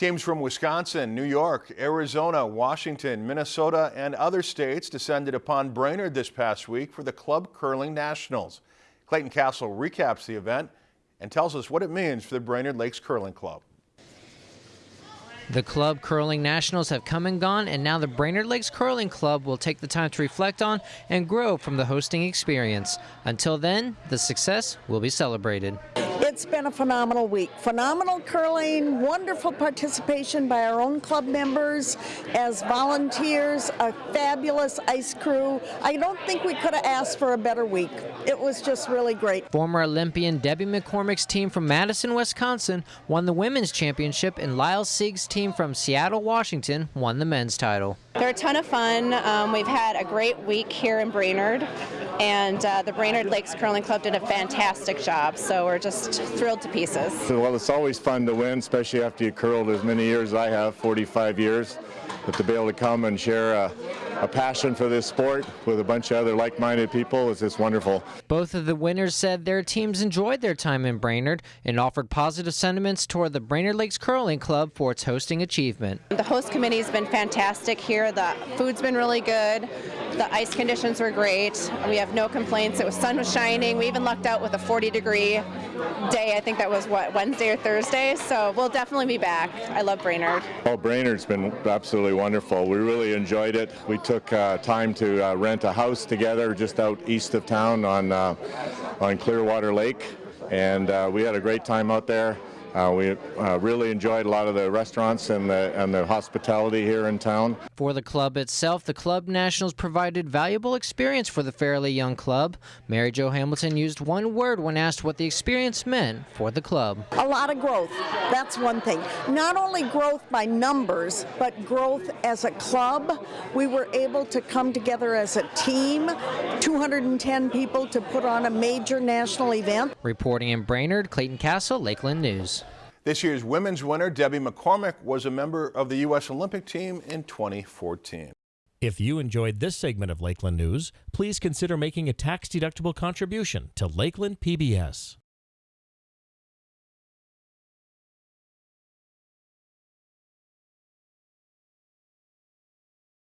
Teams from Wisconsin, New York, Arizona, Washington, Minnesota, and other states descended upon Brainerd this past week for the Club Curling Nationals. Clayton Castle recaps the event and tells us what it means for the Brainerd Lakes Curling Club. The Club Curling Nationals have come and gone, and now the Brainerd Lakes Curling Club will take the time to reflect on and grow from the hosting experience. Until then, the success will be celebrated. It's been a phenomenal week. Phenomenal curling, wonderful participation by our own club members as volunteers, a fabulous ice crew. I don't think we could have asked for a better week. It was just really great. Former Olympian Debbie McCormick's team from Madison, Wisconsin won the women's championship, and Lyle Sieg's team from Seattle, Washington won the men's title. They're a ton of fun. Um, we've had a great week here in Brainerd, and uh, the Brainerd Lakes Curling Club did a fantastic job, so we're just thrilled to pieces. Well, it's always fun to win, especially after you curled as many years as I have, 45 years. But to be able to come and share a, a passion for this sport with a bunch of other like-minded people is just wonderful. Both of the winners said their teams enjoyed their time in Brainerd and offered positive sentiments toward the Brainerd Lakes Curling Club for its hosting achievement. The host committee has been fantastic here. The food's been really good. The ice conditions were great. We have no complaints. It was sun was shining. We even lucked out with a 40 degree day. I think that was what Wednesday or Thursday. So we'll definitely be back. I love Brainerd. Oh, Brainerd's been absolutely wonderful. We really enjoyed it. We took uh, time to uh, rent a house together just out east of town on uh, on Clearwater Lake, and uh, we had a great time out there. Uh, we uh, really enjoyed a lot of the restaurants and the, and the hospitality here in town. For the club itself, the Club Nationals provided valuable experience for the fairly young club. Mary Jo Hamilton used one word when asked what the experience meant for the club. A lot of growth. That's one thing. Not only growth by numbers, but growth as a club. We were able to come together as a team, 210 people to put on a major national event. Reporting in Brainerd, Clayton Castle, Lakeland News. This year's women's winner, Debbie McCormick, was a member of the U.S. Olympic team in 2014. If you enjoyed this segment of Lakeland News, please consider making a tax-deductible contribution to Lakeland PBS.